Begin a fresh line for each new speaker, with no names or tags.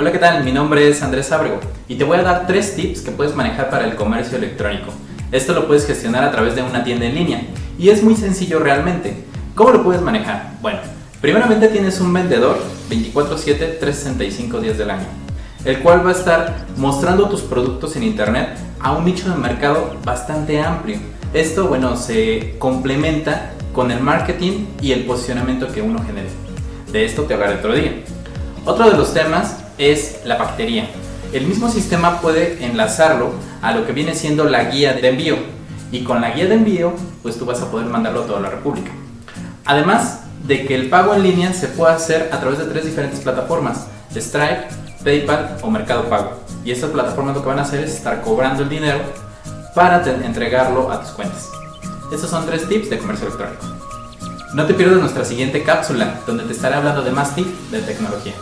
Hola, ¿qué tal? Mi nombre es Andrés Ábrego y te voy a dar tres tips que puedes manejar para el comercio electrónico. Esto lo puedes gestionar a través de una tienda en línea y es muy sencillo realmente. ¿Cómo lo puedes manejar? Bueno, primeramente tienes un vendedor 24/7, 365 días del año, el cual va a estar mostrando tus productos en internet a un nicho de mercado bastante amplio. Esto, bueno, se complementa con el marketing y el posicionamiento que uno genere. De esto te hablaré otro día. Otro de los temas es la paquetería. El mismo sistema puede enlazarlo a lo que viene siendo la guía de envío y con la guía de envío pues tú vas a poder mandarlo a toda la república. Además de que el pago en línea se puede hacer a través de tres diferentes plataformas, Stripe, PayPal o Mercado Pago. Y estas plataformas lo que van a hacer es estar cobrando el dinero para entregarlo a tus cuentas. Estos son tres tips de comercio electrónico. No te pierdas nuestra siguiente cápsula, donde te estaré hablando de más tips de tecnología.